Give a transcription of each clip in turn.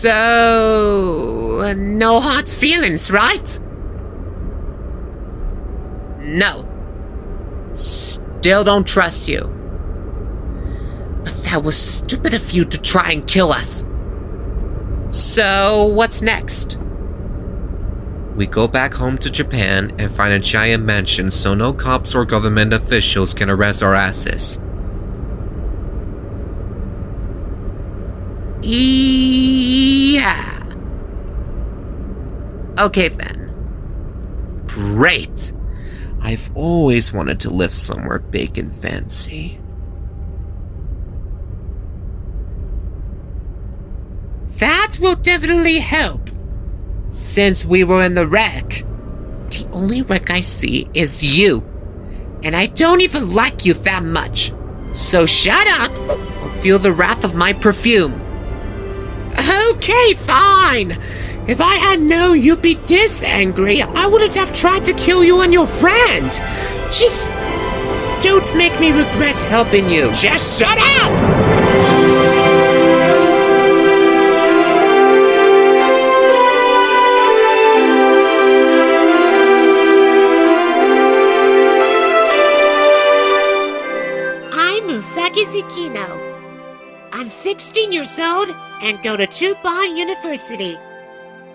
So, no hard feelings, right? No. Still don't trust you. But that was stupid of you to try and kill us. So, what's next? We go back home to Japan and find a giant mansion so no cops or government officials can arrest our asses. Yeah. Okay then. Great! I've always wanted to live somewhere big and fancy. That will definitely help. Since we were in the wreck, the only wreck I see is you. And I don't even like you that much. So shut up or feel the wrath of my perfume. Okay, fine. If I had known you'd be this angry, I wouldn't have tried to kill you and your friend. Just don't make me regret helping you. Just shut up! 16 years old and go to Juban University.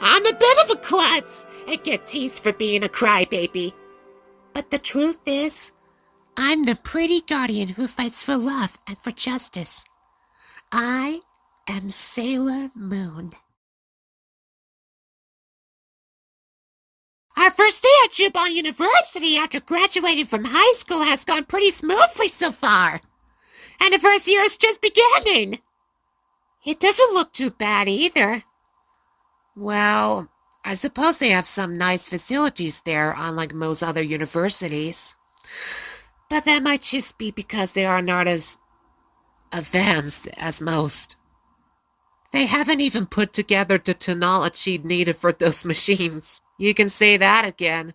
I'm a bit of a klutz and get teased for being a crybaby. But the truth is, I'm the pretty guardian who fights for love and for justice. I am Sailor Moon. Our first day at Juban University after graduating from high school has gone pretty smoothly so far. And the first year is just beginning. It doesn't look too bad either. Well, I suppose they have some nice facilities there, unlike most other universities. But that might just be because they are not as advanced as most. They haven't even put together the technology needed for those machines. You can say that again.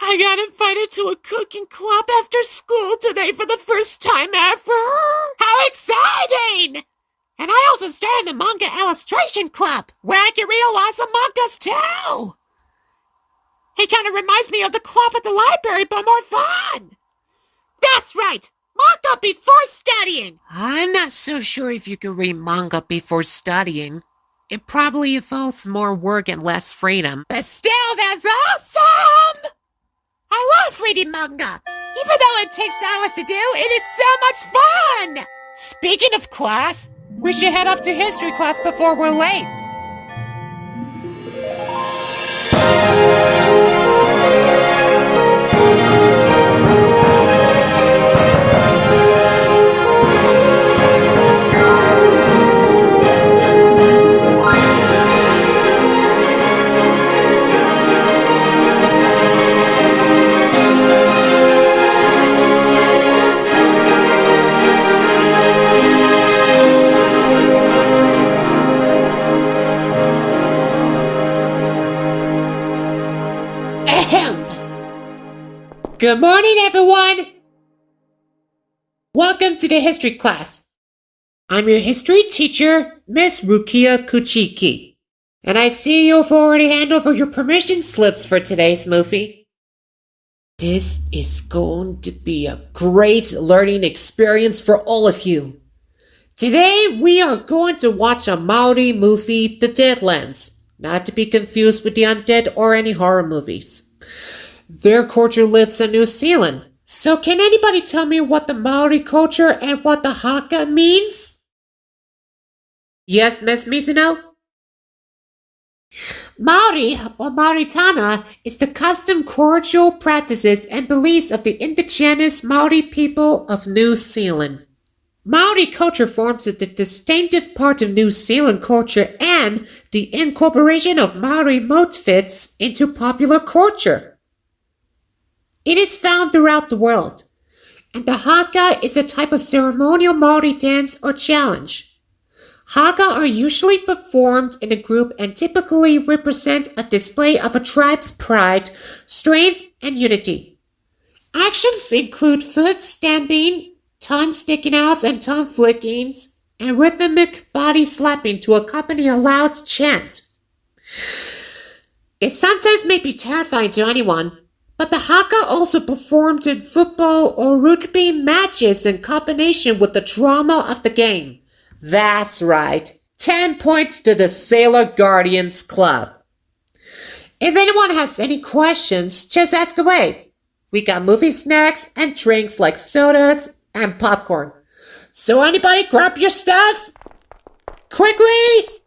I got invited to a cooking club after school today for the first time ever. How exciting! And I also started the manga illustration club, where I can read lots of mangas too. It kind of reminds me of the club at the library, but more fun. That's right, manga before studying. I'm not so sure if you can read manga before studying. It probably involves more work and less freedom. But still, that's awesome! I love reading manga. Even though it takes hours to do, it is so much fun! Speaking of class, we should head off to history class before we're late. Good morning, everyone. Welcome to the history class. I'm your history teacher, Miss Rukia Kuchiki. And I see you've already handed over your permission slips for today's movie. This is going to be a great learning experience for all of you. Today, we are going to watch a Maori movie, The Deadlands, not to be confused with the undead or any horror movies. Their culture lives in New Zealand. So, can anybody tell me what the Maori culture and what the haka means? Yes, Miss Mizuno? Maori or Maoritanga is the custom, cultural practices, and beliefs of the indigenous Maori people of New Zealand. Maori culture forms a distinctive part of New Zealand culture and the incorporation of Maori motifs into popular culture. It is found throughout the world, and the haka is a type of ceremonial Maori dance or challenge. Haka are usually performed in a group and typically represent a display of a tribe's pride, strength, and unity. Actions include foot stamping, tongue sticking outs, and tongue flickings, and rhythmic body slapping to accompany a loud chant. It sometimes may be terrifying to anyone, but the Haka also performed in football or rugby matches in combination with the drama of the game. That's right. 10 points to the Sailor Guardians Club. If anyone has any questions, just ask away. We got movie snacks and drinks like sodas and popcorn. So anybody grab your stuff? Quickly!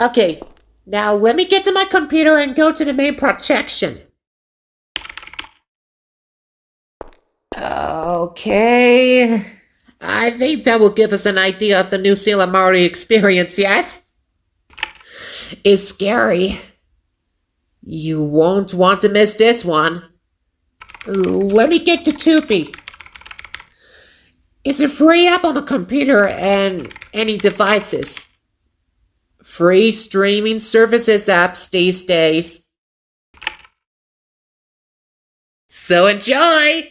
Okay, now let me get to my computer and go to the main projection. Okay. I think that will give us an idea of the new Sailor Maori experience, yes? It's scary. You won't want to miss this one. Let me get to Tubi. It's a free app on the computer and any devices. Free streaming services apps these days. So enjoy!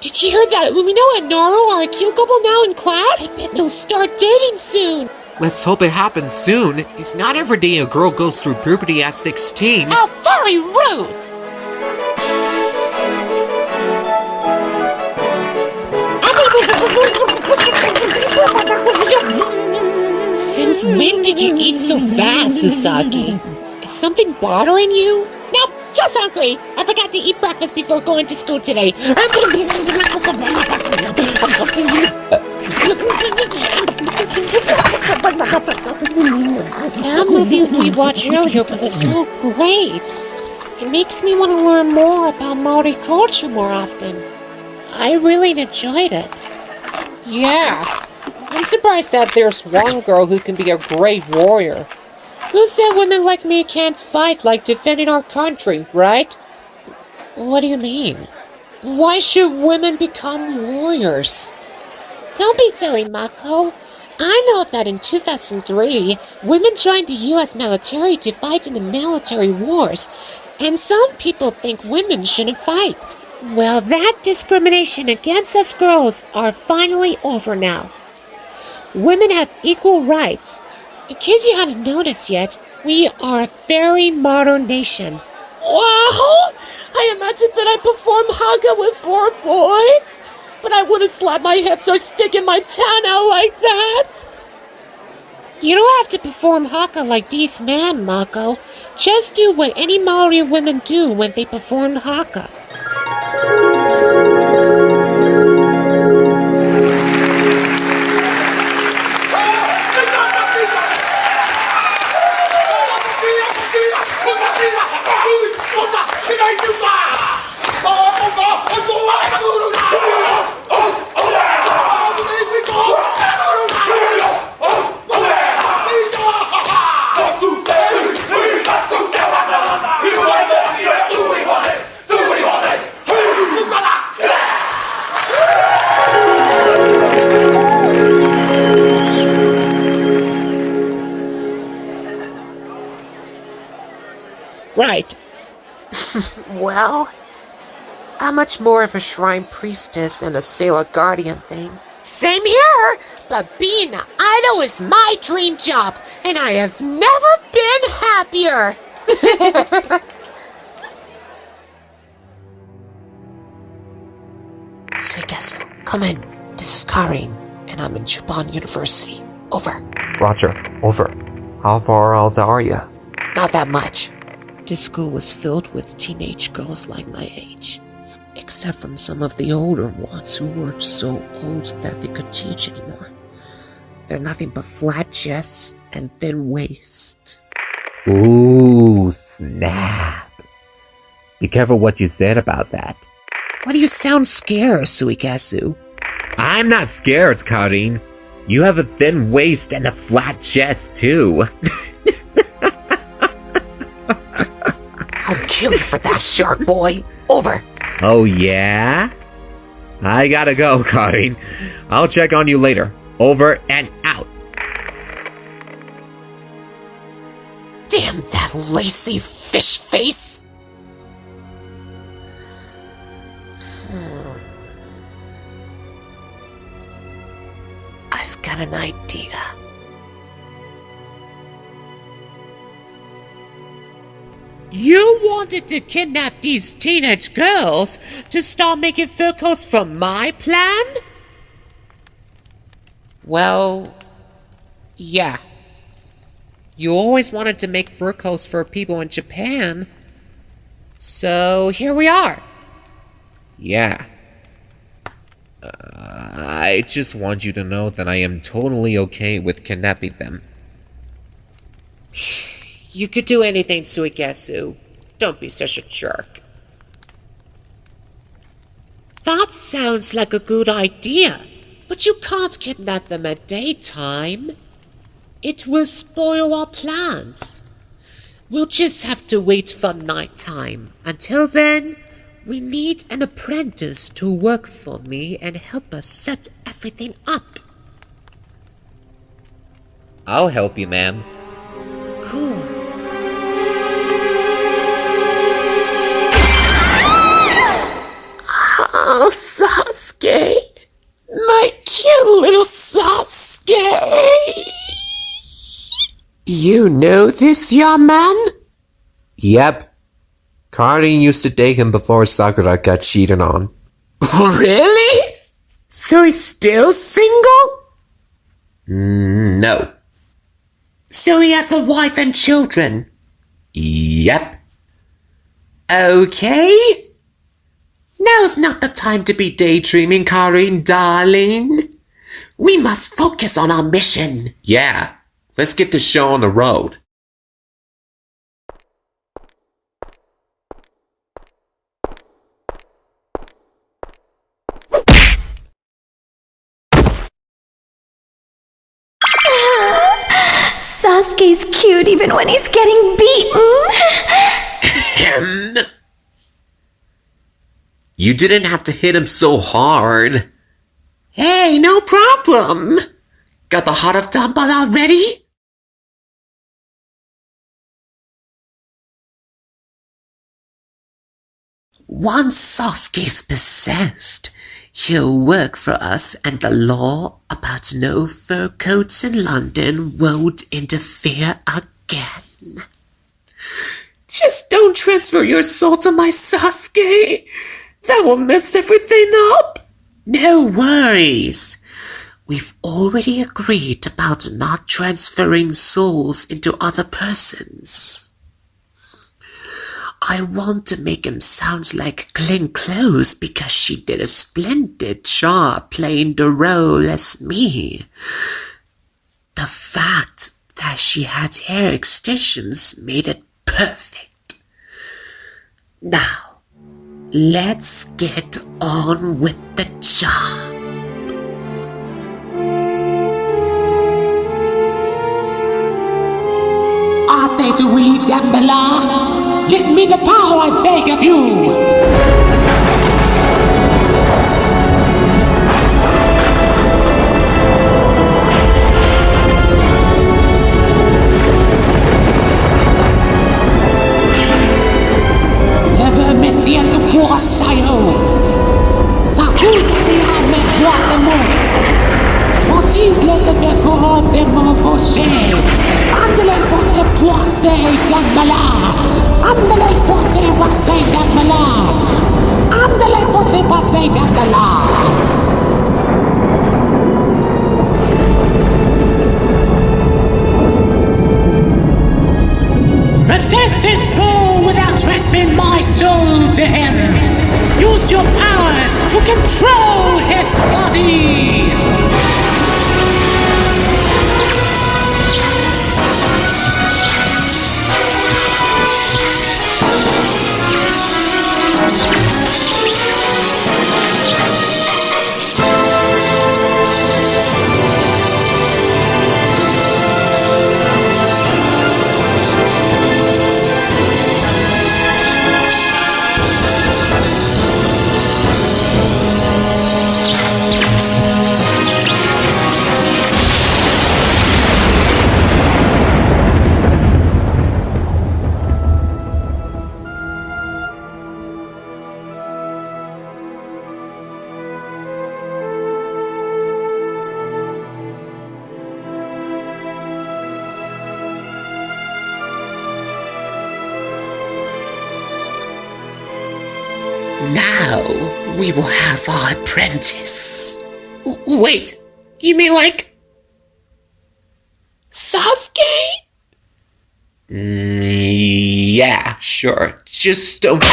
Did you hear that Umino and Naru are a cute couple now in class? I bet they'll start dating soon. Let's hope it happens soon. It's not every day a girl goes through puberty at 16. How very rude! Since when did you eat so fast, Usagi? Is something bothering you? Nope, just hungry. I forgot to eat breakfast before going to school today. That movie we watched earlier was so great. It makes me want to learn more about Maori culture more often. I really enjoyed it. Yeah. I'm surprised that there's one girl who can be a great warrior. Who said uh, women like me can't fight like defending our country, right? What do you mean? Why should women become warriors? Don't be silly, Mako. I know that in 2003, women joined the US military to fight in the military wars, and some people think women shouldn't fight. Well, that discrimination against us girls are finally over now. Women have equal rights. In case you hadn't noticed yet, we are a very modern nation. Wow! I imagined that I'd perform Haka with four boys, but I wouldn't slap my hips or stick in my tan out like that. You don't have to perform Haka like these men, Mako. Just do what any Maori women do when they perform Haka. I'm much more of a shrine priestess than a sailor guardian thing. Same here, but being an idol is my dream job, and I have never been happier. Suigetsu, come in. This is Karin, and I'm in Japan University. Over. Roger, over. How far out are you? Not that much. This school was filled with teenage girls like my age, except from some of the older ones who weren't so old that they could teach anymore. They're nothing but flat chests and thin waists. Ooh, snap. Be careful what you said about that. Why do you sound scared, Suigetsu? I'm not scared, Karin. You have a thin waist and a flat chest, too. I'll kill you for that, shark boy. Over. Oh, yeah? I gotta go, Karin. I'll check on you later. Over and out. Damn that lacy fish face! Hmm. I've got an idea. You wanted to kidnap these teenage girls to start making focus from my plan? Well, yeah. You always wanted to make fur coats for people in Japan. So here we are. Yeah. Uh, I just want you to know that I am totally okay with kidnapping them. You could do anything, Suigetsu. Don't be such a jerk. That sounds like a good idea, but you can't kidnap them at daytime. It will spoil our plans. We'll just have to wait for nighttime. Until then, we need an apprentice to work for me and help us set everything up. I'll help you, ma'am. Cool. Oh, Sasuke. My cute little Sasuke. You know this young man? Yep. Karin used to date him before Sakura got cheated on. Really? So he's still single? Mm, no. So he has a wife and children? Yep. Okay. Now's not the time to be daydreaming, Karin, darling. We must focus on our mission. Yeah. Let's get this show on the road. Sasuke's cute even when he's getting beaten. You didn't have to hit him so hard. Hey, no problem. Got the heart of Dumbledore already? Once Sasuke's possessed, he'll work for us and the law about no fur coats in London won't interfere again. Just don't transfer your soul to my Sasuke. That will mess everything up. No worries. We've already agreed about not transferring souls into other persons. I want to make him sound like Glenn Close because she did a splendid job playing the role as me. The fact that she had hair extensions made it perfect. Now, let's get on with the job. To weave them below? Give me the power, I beg of you! Never messia tu pourras saio! S'accusa-ti a me guarda molto! Uccise de mon rocher! Andele pote poise gambala! Andele pote poise gambala! Andele pote soul without transferring my soul to him! Use your powers to control his body! We will have our apprentice. Wait, you mean like Sasuke? Mm, yeah, sure. Just don't.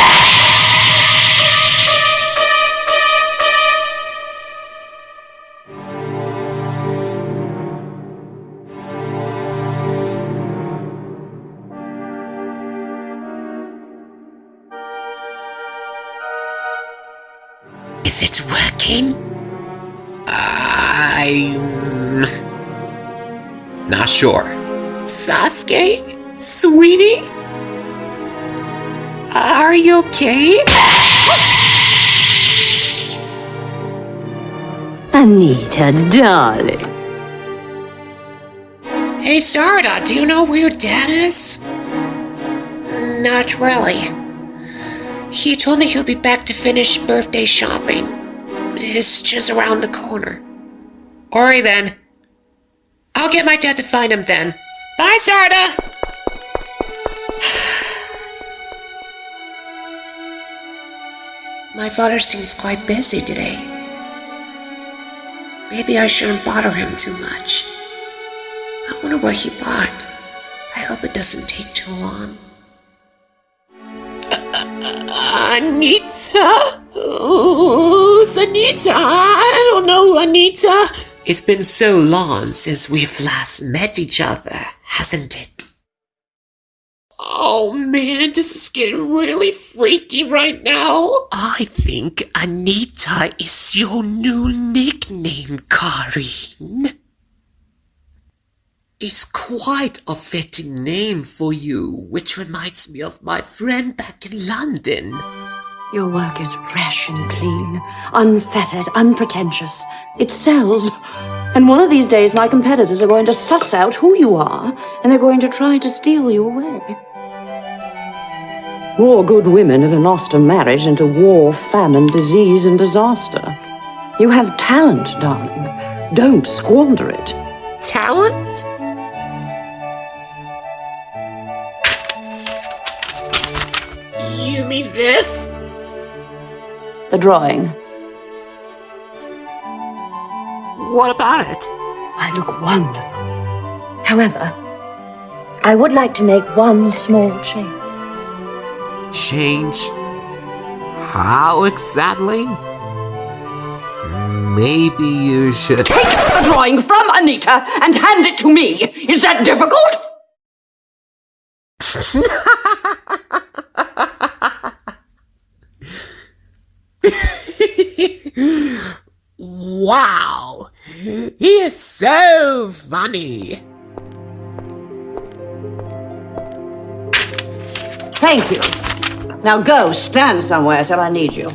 Not sure. Sasuke? Sweetie? Are you okay? Anita, darling. Hey, Sarada, do you know where your dad is? Not really. He told me he'll be back to finish birthday shopping. It's just around the corner. Alright then. I'll get my dad to find him then. Bye, Sarada! My father seems quite busy today. Maybe I shouldn't bother him too much. I wonder what he bought. I hope it doesn't take too long. Uh, Anita? Who's Anita? I don't know Anita. It's been so long since we've last met each other, hasn't it? Oh man, this is getting really freaky right now. I think Anita is your new nickname, Karin. It's quite a fitting name for you, which reminds me of my friend back in London. Your work is fresh and clean, unfettered, unpretentious. It sells. And one of these days, my competitors are going to suss out who you are, and they're going to try to steal you away. More good women have lost a marriage into war, famine, disease, and disaster. You have talent, darling. Don't squander it. Talent? Drawing. What about it? I look wonderful. However, I would like to make one small change. Change? How exactly? Maybe you should. Take the drawing from Anita and hand it to me. Is that difficult? Wow! He is so funny. Thank you. Now go, stand somewhere till I need you.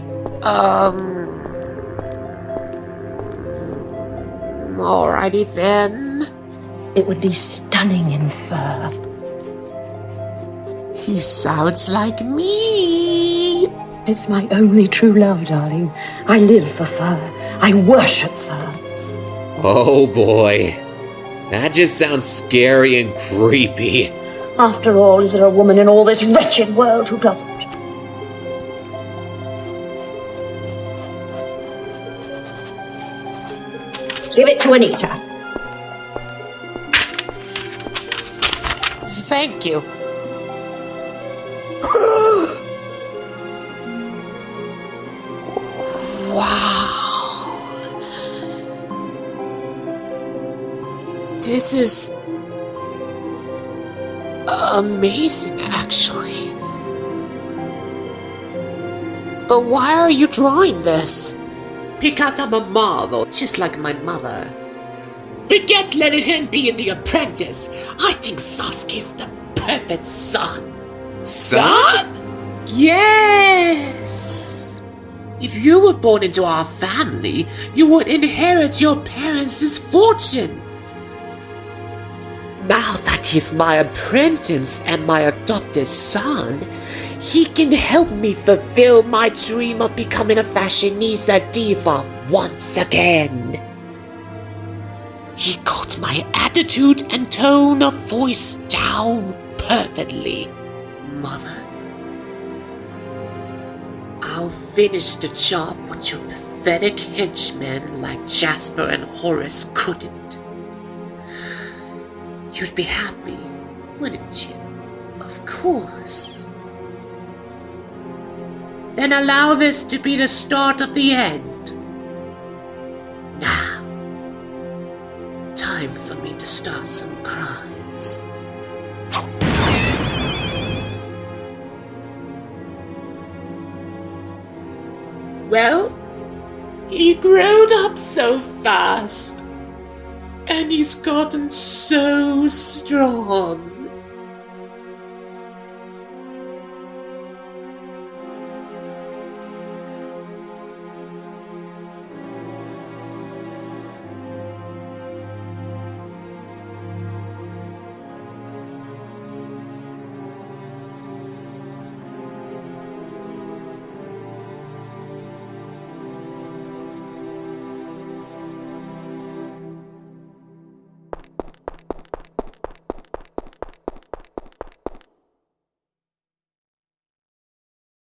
Um. Alrighty then. It would be stunning in fur. He sounds like me. It's my only true love, darling. I live for fur. I worship fur. Oh boy. That just sounds scary and creepy. After all, is there a woman in all this wretched world who doesn't? Give it to Anita. Thank you. This is amazing, actually. But why are you drawing this? Because I'm a model, just like my mother. Forget letting him be in The Apprentice. I think Sasuke's the perfect son. Son? Yes. If you were born into our family, you would inherit your parents' fortune. Now that he's my apprentice and my adopted son, he can help me fulfill my dream of becoming a fashionista diva once again. He got my attitude and tone of voice down perfectly. Mother, I'll finish the job what your pathetic henchmen like Jasper and Horace couldn't. You'd be happy, wouldn't you? Of course. Then allow this to be the start of the end. Now, time for me to start some crimes. Well, he growed up so fast. And he's gotten so strong.